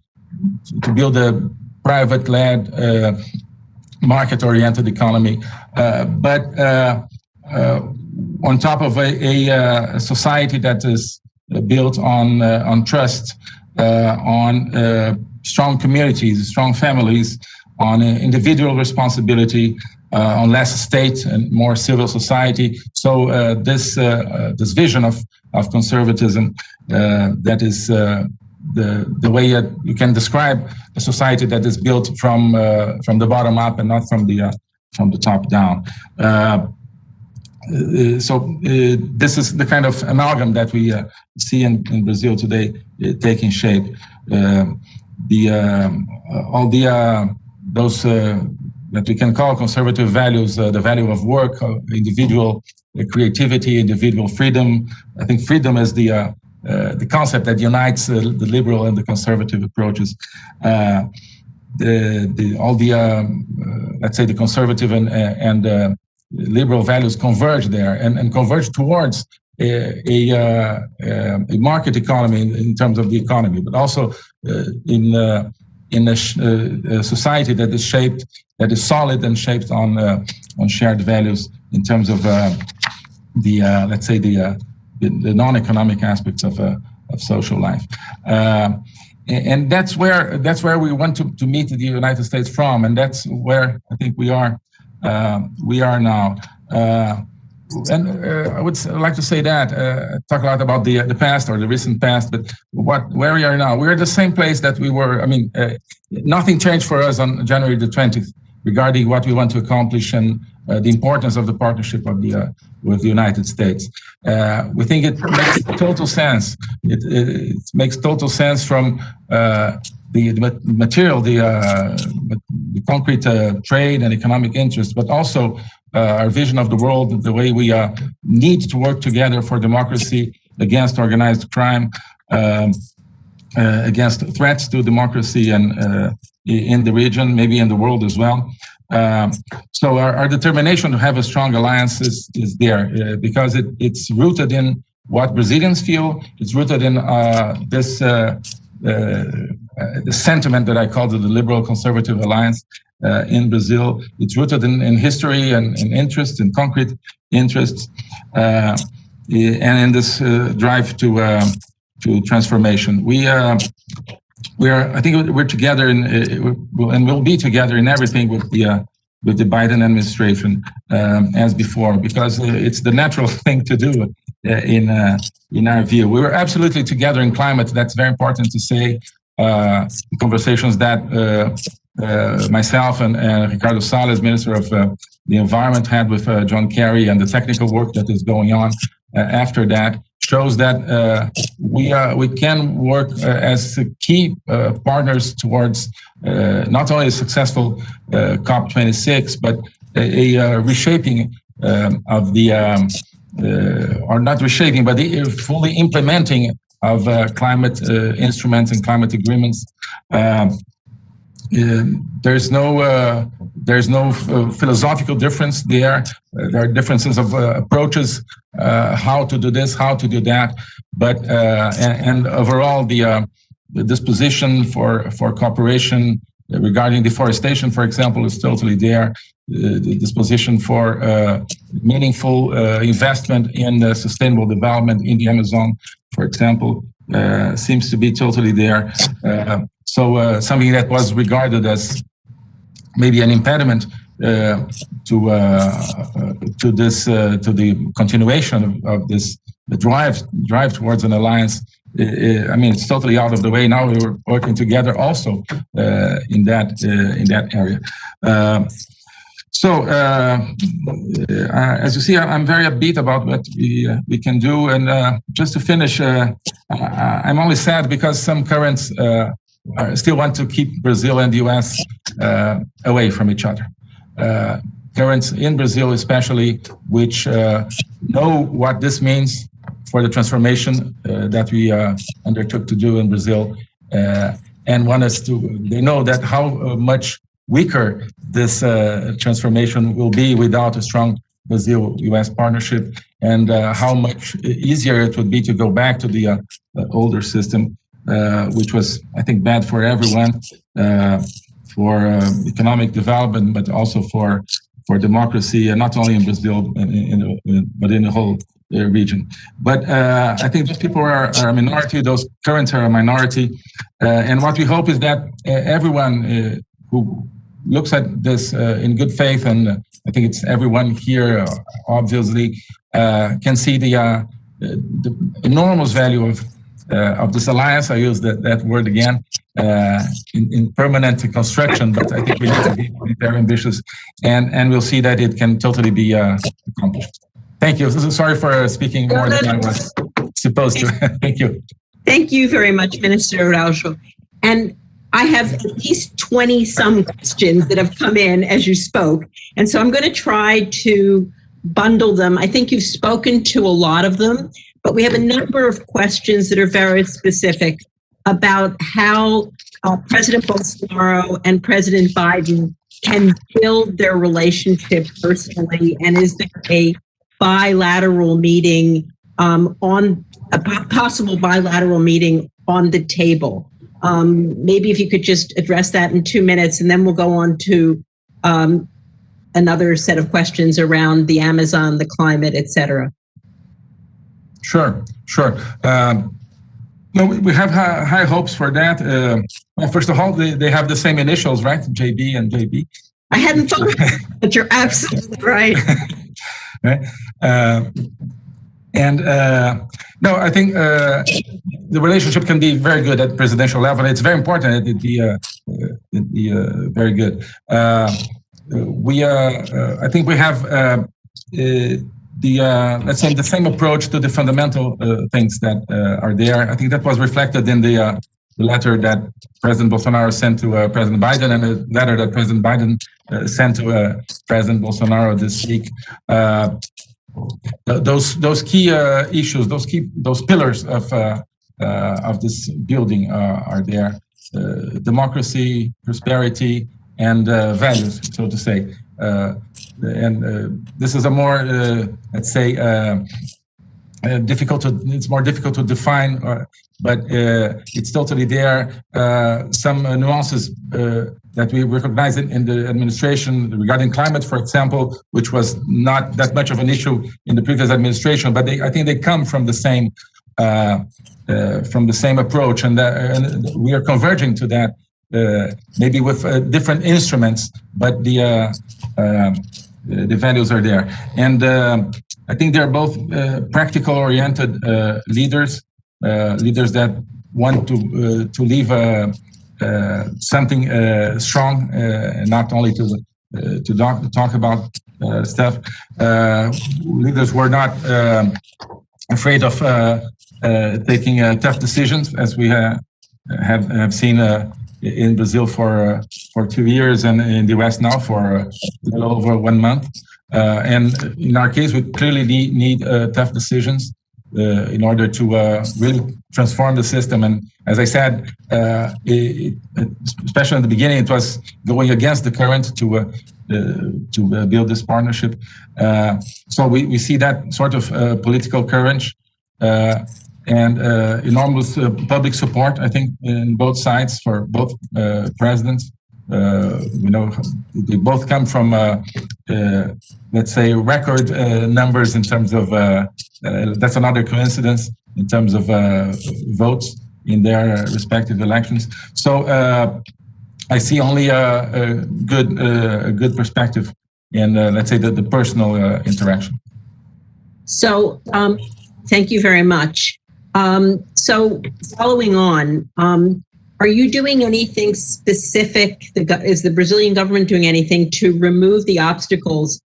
to build a private-led uh, market-oriented economy. Uh, but uh, uh, on top of a, a, society that is built on on trust, on strong communities, strong families, on individual responsibility, uh, on less state and more civil society. So uh, this uh, this vision of of conservatism that is the the way you can describe a society that is built from uh, from the bottom up and not from the uh, from the top down. Uh, uh, so uh, this is the kind of amalgam that we uh, see in, in, Brazil today taking shape. the all the those that we can call conservative values, the value of work, individual creativity, individual freedom. I think freedom is the uh, Uh, the concept that unites uh, the liberal and the conservative approaches. Uh, the, the, all the um, uh, let's say the conservative and uh, and liberal values converge there and, and converge towards a, a, a market economy in, in, terms of the economy, but also in in a, a, society that is shaped, that is solid and shaped on on shared values in terms of the let's say the the, the non-economic aspects of of social life and that's where that's where we want to, to meet the United States from, and that's where I think we are uh, we are now. Uh, and uh, I would like to say that uh, talk a lot about the the past or the recent past, but what where we are now, we're the same place that we were. I mean, uh, nothing changed for us on January the 20th regarding what we want to accomplish and uh, the importance of the partnership of the with the United States. Uh, we think it makes total sense. It, it, it makes total sense from uh, the, material, the, uh, the concrete uh, trade and economic interests, but also uh, our vision of the world, the way we uh, need to work together for democracy against organized crime, um, against threats to democracy and in the region, maybe in the world as well. Um, so our, our, determination to have a strong alliance is, is there uh, because it, it's rooted in what Brazilians feel. It's rooted in uh, this uh, uh the sentiment that I call the liberal conservative alliance uh, in Brazil. It's rooted in, in history and in interests, in concrete interests, uh, and in this drive to to transformation. We we are, I think we're together in, uh, and we'll be together in everything with the uh, with the Biden administration um, as before, because uh, it's the natural thing to do uh, in uh, in our view. We were absolutely together in climate. That's very important to say. Uh, conversations that myself and Ricardo Salles, Minister of the Environment, had with John Kerry, and the technical work that is going on after that shows that uh, we uh, we can work uh, as key uh, partners towards uh, not only a successful uh, COP26 but a, a reshaping um, of the um, or not reshaping but the fully implementing of climate instruments and climate agreements. Um, there's no uh, there's no uh, philosophical difference there. Uh, there are differences of approaches uh, how to do this, how to do that. But uh, and, and, overall, the, uh, the disposition for for cooperation regarding deforestation, for example, is totally there. the disposition for meaningful investment in sustainable development in the Amazon, for example, seems to be totally there. so something that was regarded as maybe an impediment uh, to uh, to this uh, to the continuation of, of this drive drive towards an alliance. I mean, it's totally out of the way now. We're working together also in that in that area. Um, so, uh, uh, as you see, I'm very upbeat about what we uh, we can do. And just to finish, I'm only sad because some currents still want to keep Brazil and the U.S. away from each other uh, currents in Brazil, especially, which uh, know what this means for the transformation uh, that we uh, undertook to do in Brazil, uh, and want us to. They know that how uh, much weaker this transformation will be without a strong Brazil-U.S. partnership, and how much easier it would be to go back to the older system, which was, I think, bad for everyone for uh, economic development, but also for for democracy, and not only in Brazil, in, in, but in the whole uh, region. But uh, I think those people are, are, a minority, those currents are a minority. Uh, and what we hope is that everyone who looks at this in good faith, and I think it's everyone here, obviously, can see the, the enormous value of uh, of this alliance. I use that, that word again uh, in, in, permanent construction, but I think we need to be, very ambitious, and and we'll see that it can totally be uh, accomplished. Thank you. Sorry for speaking more than I was supposed to. Thank you. Thank you very much, Minister Araujo. And I have at least 20 some questions that have come in as you spoke. And so I'm going to try to bundle them. I think you've spoken to a lot of them, but we have a number of questions that are very specific about how uh, President Bolsonaro and President Biden can build their relationship personally, and is there a bilateral meeting um, on a possible bilateral meeting on the table? Um, maybe if you could just address that in two minutes, and then we'll go on to um, another set of questions around the Amazon, the climate, et cetera. Sure, sure. Um, no, we have high, high, hopes for that. Uh, well, first of all, they, they have the same initials, right? JB and JB. I hadn't thought, but you're absolutely right. right? Uh, and uh, no, I think uh, the relationship can be very good at presidential level. It's very important that it be, uh, it be uh, very good. we, I think we have the uh, let's say the same approach to the fundamental uh, things that uh, are there. I think that was reflected in the, uh, the letter that President Bolsonaro sent to uh, President Biden and the letter that President Biden uh, sent to President Bolsonaro this week. Those those key uh, issues, those key those pillars of uh, uh, of this building are there: democracy, prosperity, and values, so to say. Uh, and uh, this is a more, uh, let's say, difficult to, it's more difficult to define, but it's totally there. some nuances that we recognize in, in, the administration regarding climate, for example, which was not that much of an issue in the previous administration, but they, I think they come from the same uh, uh, from the same approach, and, and, we are converging to that uh, maybe with uh, different instruments, but the uh, the values are there. And I think they're both practical oriented leaders, Uh, leaders that want to uh, to leave uh, something strong, not only to to talk, talk about stuff. leaders were not um, afraid of taking tough decisions, as we have have seen in Brazil for uh, for two years and in the West now for uh, a little over one month. Uh, and in our case, we clearly need, need tough decisions in order to really transform the system. And as I said, it, especially in the beginning, it was going against the current to uh, to uh, build this partnership. Uh, so we, we see that sort of political courage and uh, enormous uh, public support, I think, in both sides for both uh, presidents. Uh, you know, they both come from, uh, uh, let's say, record numbers in terms of, Uh, that's another coincidence in terms of uh, votes in their respective elections. So uh, I see only a, a good, a good perspective in, let's say, the, the personal interaction. So um, thank you very much. Um, so following on, um, are you doing anything specific? The, is the Brazilian government doing anything to remove the obstacles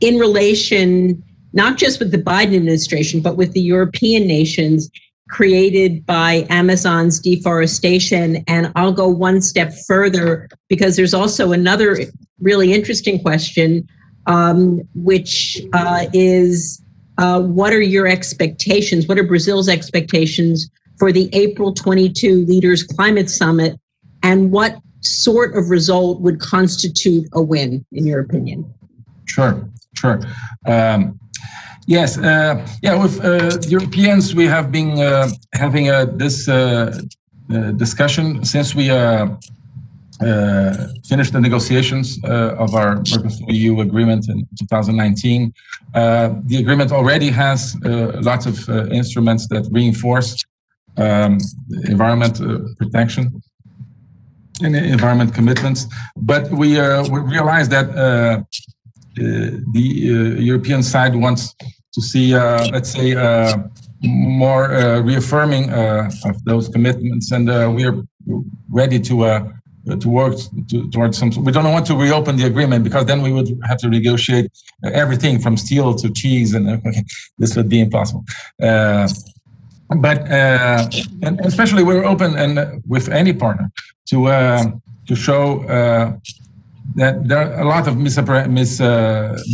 in relation, not just with the Biden administration, but with the European nations created by Amazon's deforestation? And I'll go one step further because there's also another really interesting question, um, which uh, is uh, what are your expectations? What are Brazil's expectations for the April 22 Leaders Climate Summit? And what sort of result would constitute a win, in your opinion? Sure, sure. Um, yes, uh, yeah, with uh, Europeans, we have been uh, having uh, this uh, discussion since we uh, finished the negotiations uh, of our Mercosur-EU agreement in 2019. Uh, the agreement already has lots of instruments that reinforce um, environment protection and environment commitments. But we, we realize that the European side wants to see, let's say, more uh, reaffirming uh, of those commitments, and uh, we are ready to to work to, towards some. We don't want to reopen the agreement because then we would have to negotiate everything from steel to cheese, and okay, this would be impossible. Uh, but uh, and especially we're open and with any partner to uh, to show that there are a lot of mis, mis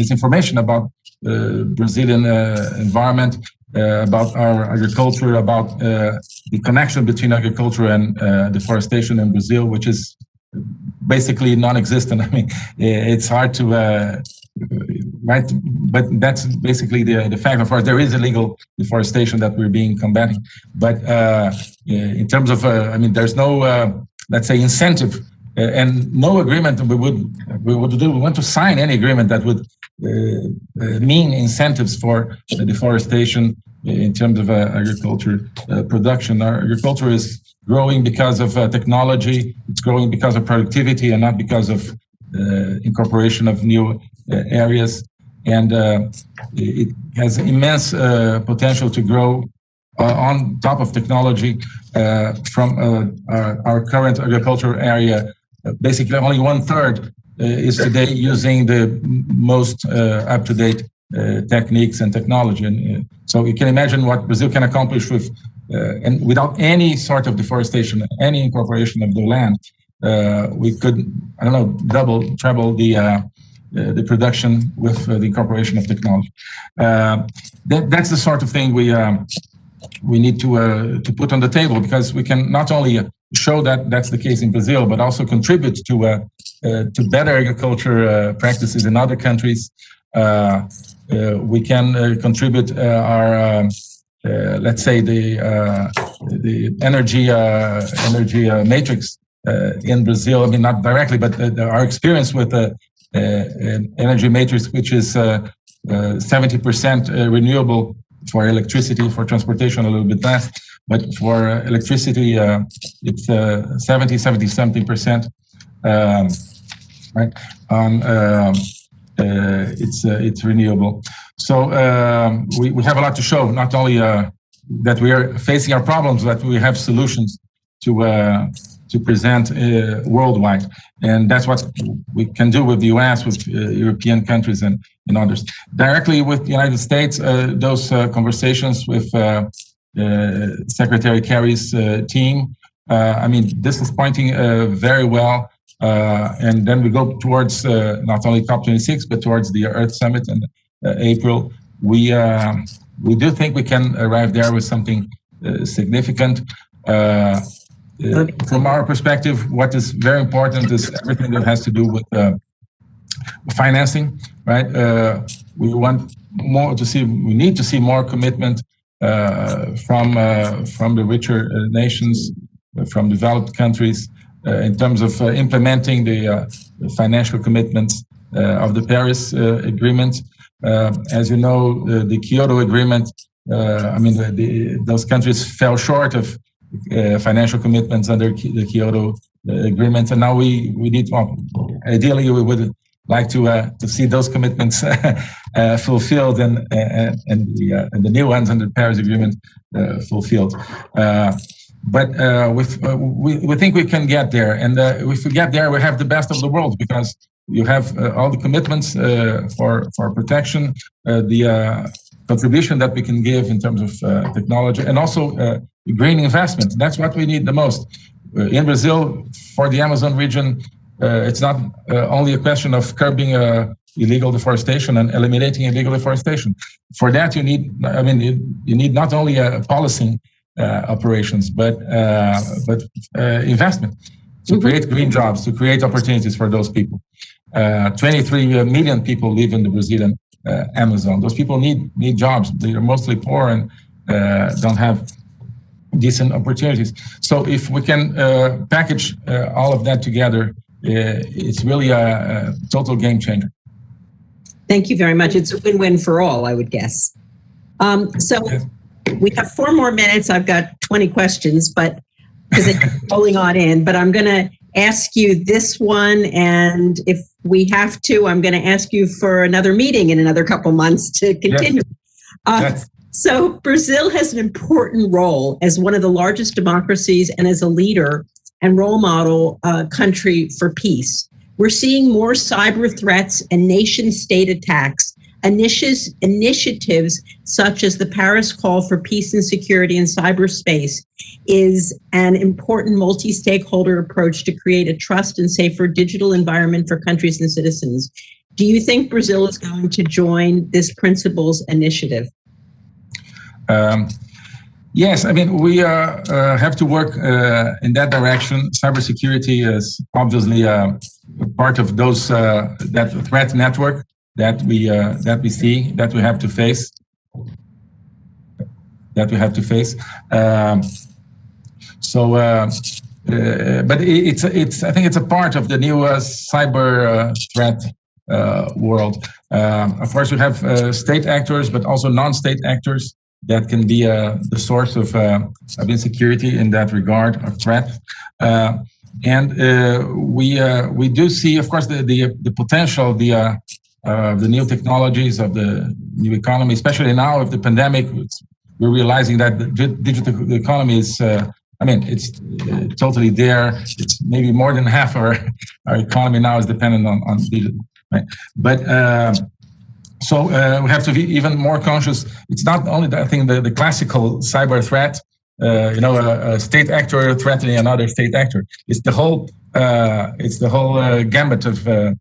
misinformation about Brazilian environment uh, about our agriculture, about uh, the connection between agriculture and uh, deforestation in Brazil, which is basically non-existent. I mean, it's hard to right? But that's basically the the fact. Of course, there is illegal deforestation that we're being combating. But uh, in terms of, uh, I mean, there's no, uh, let's say, incentive and no agreement we would we would do. We want to sign any agreement that would uh, uh, mean incentives for deforestation in terms of uh, agriculture production. Our agriculture is growing because of technology. It's growing because of productivity and not because of incorporation of new areas. And it has immense potential to grow uh, on top of technology uh, from uh, our, our, current agricultural area. Basically, only one third uh, is today using the most uh, up-to-date uh, techniques and technology. And so you can imagine what Brazil can accomplish with, and without any sort of deforestation, any incorporation of the land, we could, I don't know, double, treble the uh, the production with uh, the incorporation of technology. Uh, that, that's the sort of thing we um, we need to to put on the table because we can not only show that that's the case in Brazil, but also contribute to uh, uh, to better agriculture uh, practices in other countries. Uh, uh we can uh, contribute uh, our, let's say, the the energy energy matrix in Brazil. I mean, not directly, but our experience with the energy matrix, which is 70% renewable for electricity, for transportation, a little bit less. But for uh, electricity, uh, it's uh, 70, 70 something percent. Um, right? On um, it's it's renewable. So um, we we have a lot to show. Not only that we are facing our problems, but we have solutions to to present uh, worldwide. And that's what we can do with the US, with uh, European countries and, and others. Directly with the United States, uh, those conversations with Secretary Kerry's uh, team. Uh, I mean, this is pointing very well. and then we go towards not only COP26, but towards the Earth Summit in April. We, we do think we can arrive there with something significant. Uh, from our perspective, what is very important is everything that has to do with uh, financing, right? Uh, we want more to see, we need to see more commitment uh, Uh, from uh, from the richer uh, nations, uh, from developed countries, uh, in terms of implementing the financial commitments of the Paris Agreement. as you know, the Kyoto Agreement. I mean, the, the, those countries fell short of financial commitments under the Kyoto Agreement, and now we we need. Well, ideally, we would like to uh, to see those commitments uh, fulfilled and uh, and the uh, and the new ones under the Paris Agreement uh, fulfilled. But with, we we think we can get there, and if we get there, we have the best of the world because you have all the commitments for for protection, the contribution that we can give in terms of technology, and also green investment. That's what we need the most. in Brazil, for the Amazon region, it's not uh, only a question of curbing uh, illegal deforestation and eliminating illegal deforestation. For that, you need, I mean, you, you need not only a policy operations, but but investment to mm-hmm. create green jobs, to create opportunities for those people. 23 million people live in the Brazilian Amazon. Those people need need jobs. They are mostly poor and don't have decent opportunities. So if we can uh, package uh, all of that together, uh, it's really a, a, total game changer. Thank you very much. It's a win-win for all, I would guess. Um, so we have four more minutes. I've got 20 questions, but because it's rolling on in, but I'm going to ask you this one. And if we have to, I'm going to ask you for another meeting in another couple months to continue. Yes. Uh, yes. So Brazil has an important role as one of the largest democracies and as a leader and role model uh, country for peace. We're seeing more cyber threats and nation state attacks. Initiatives, initiatives such as the Paris Call for Peace and Security in Cyberspace is an important multi-stakeholder approach to create a trust and safer digital environment for countries and citizens. Do you think Brazil is going to join this principles initiative? Um, yes, I mean, we uh, uh, have to work uh, in that direction. Cybersecurity is obviously uh, part of those uh, that threat network that we uh, that we see that we have to face that we have to face. Um, so, but it's it's I think it's a part of the new cyber threat world. of course, we have state actors, but also non-state actors that can be uh, the source of, uh, of insecurity in that regard, of threat. Uh, and uh, we uh, we do see, of course, the the, the potential, the uh, the new technologies of the new economy, especially now of the pandemic. We're realizing that the digital economy is. I mean, it's totally there. It's maybe more than half our our economy now is dependent on on digital. Right? But so uh, we have to be even more conscious. It's not only, that, I think, the, the classical cyber threat, uh, you know, a, a, state actor threatening another state actor. It's the whole, uh, it's the whole uh, gambit of uh,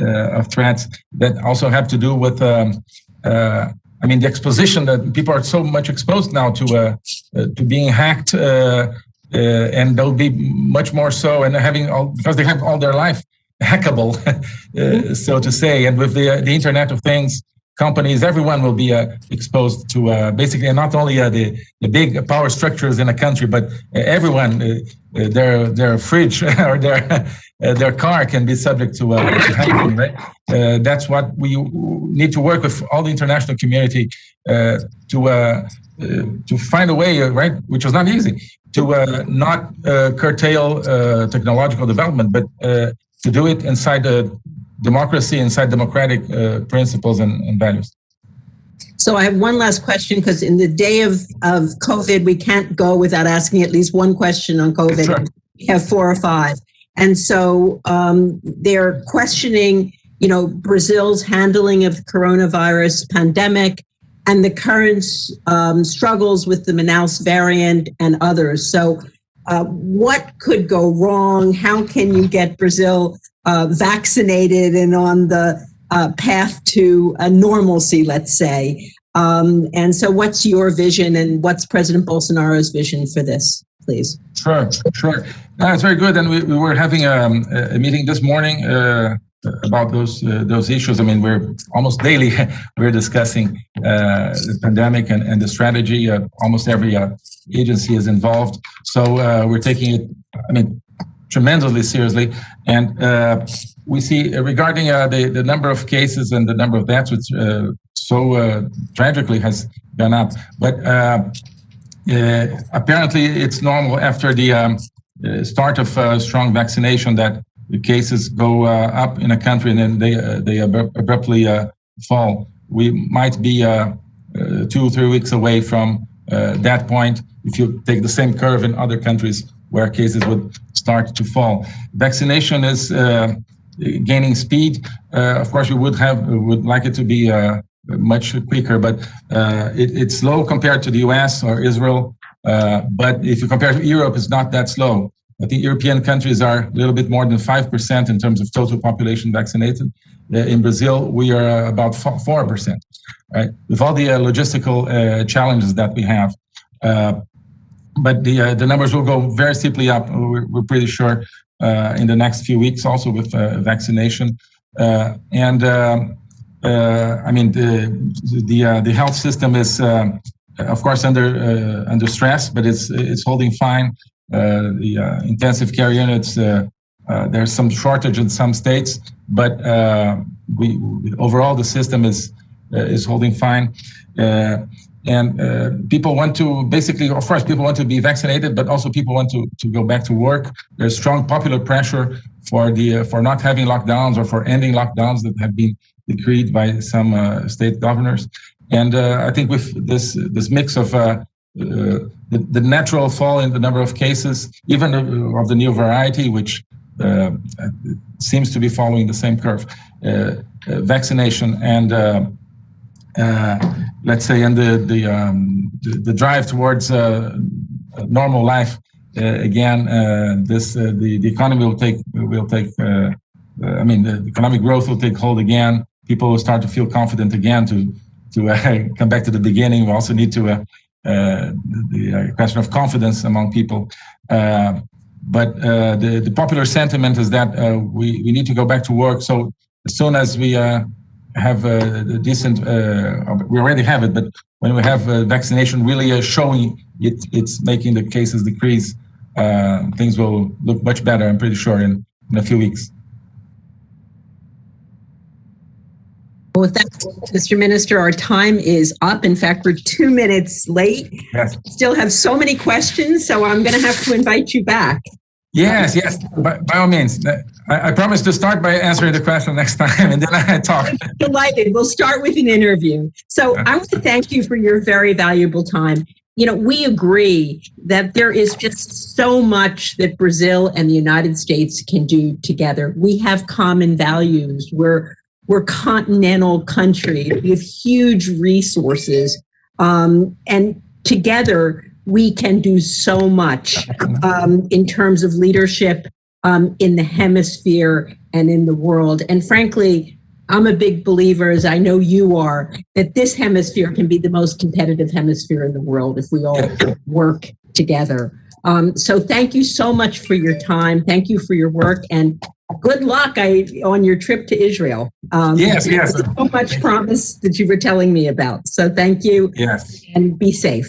uh, of threats that also have to do with, um, I mean, the exposition that people are so much exposed now to to being hacked, and they'll be much more so, and having all because they have all their life hackable, uh, so to say. And with the, uh, the Internet of Things, companies, everyone will be uh, exposed to uh, basically not only uh, the, the big power structures in a country, but uh, everyone, uh, uh their their fridge or their uh, their car can be subject to, to hacking. Right? that's what we need to work with all the international community to to find a way, right, which was not easy, to not curtail technological development, but to do it inside the democracy, inside democratic uh, principles and, and, values. So I have one last question because in the day of, of COVID, we can't go without asking at least one question on COVID. Sure. We have four or five. And so um, they're questioning, you know, Brazil's handling of the coronavirus pandemic and the current um, struggles with the Manaus variant and others. So uh, what could go wrong? How can you get Brazil uh, vaccinated and on the uh, path to a normalcy, let's say? Um, and so, what's your vision and what's President Bolsonaro's vision for this, please? Sure, sure. That's very good. And we, we were having um, a, a meeting this morning uh, about those uh, those issues. I mean, we're almost daily we're discussing uh, the pandemic and, and the strategy. Uh, almost every uh, agency is involved, so uh, we're taking it. I mean, tremendously seriously, and uh, we see regarding the the number of cases and the number of deaths, which so tragically has gone up, but. apparently, it's normal after the um, start of strong vaccination that the cases go uh, up in a country and then they uh, they abruptly uh, fall. We might be two or three weeks away from that point if you take the same curve in other countries where cases would start to fall. Vaccination is gaining speed. of course, we would have would like it to be much quicker, but uh, it, it's slow compared to the US or Israel. Uh, but if you compare to Europe, it's not that slow. I think European countries are a little bit more than 5% in terms of total population vaccinated. Uh, in Brazil, we are about 4%, right? With all the uh, logistical uh, challenges that we have. Uh, but the, uh, the numbers will go very steeply up, we're, we're pretty sure, uh, in the next few weeks also with vaccination. and I mean, the, the, the health system is of course, under uh, under stress, but it's it's holding fine. Uh, the uh, intensive care units, uh, there's some shortage in some states, but we overall the system is is holding fine. And people want to basically, of course, people want to be vaccinated, but also people want to, to go back to work. There's strong popular pressure for the for not having lockdowns or for ending lockdowns that have been decreed by some uh, state governors. And uh, I think with this this mix of uh, the, the natural fall in the number of cases, even of, the new variety, which uh, seems to be following the same curve, uh, uh, vaccination and uh, uh, let's say and the the, um, the, the drive towards uh, normal life uh, again, uh, this uh, the the economy will take will take. Uh, uh, I mean, the economic growth will take hold again. People will start to feel confident again to to uh, come back to the beginning. We also need to uh, uh, the uh, question of confidence among people. Uh, but uh, the the popular sentiment is that uh, we we need to go back to work. So as soon as we uh, have a, decent, uh, we already have it, but when we have uh, vaccination really uh, showing it, it's making the cases decrease, uh, things will look much better. I'm pretty sure in, in a few weeks. Well, with that, Mr. Minister, our time is up. In fact, we're two minutes late. Yes. Still have so many questions, so I'm going to have to invite you back. Yes, yes, by, by all means. Uh, I, I promise to start by answering the question next time and then I talk. Delighted. We'll start with an interview. So I want to thank you for your very valuable time. You know, we agree that there is just so much that Brazil and the United States can do together. We have common values. We're we're continental countries. with huge resources, um, and together we can do so much um, in terms of leadership um, in the hemisphere and in the world. And frankly, I'm a big believer, as I know you are, that this hemisphere can be the most competitive hemisphere in the world if we all work together. Um, so thank you so much for your time. Thank you for your work and good luck I, on your trip to Israel. Um, Yes, yes. So much promise that you were telling me about. So thank you Yes. and be safe.